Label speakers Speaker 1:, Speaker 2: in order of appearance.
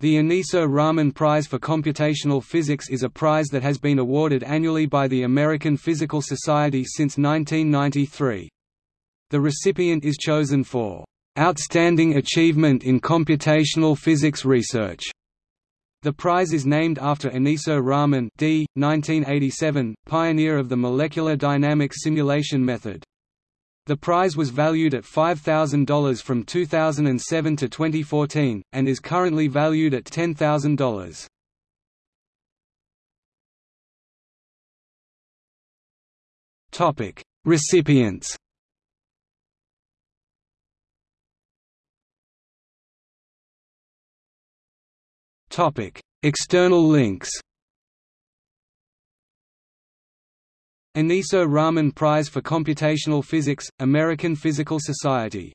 Speaker 1: The Aneesur Rahman Prize for Computational Physics is a prize that has been awarded annually by the American Physical Society since 1993. The recipient is chosen for "...outstanding achievement in computational physics research." The prize is named after Aneesur Rahman d. 1987, pioneer of the molecular dynamics simulation method. The prize was valued at $5,000 from 2007 to 2014, and is currently valued at $10,000. Topic: Recipients. External links. Aneesur Rahman Prize for Computational Physics, American Physical Society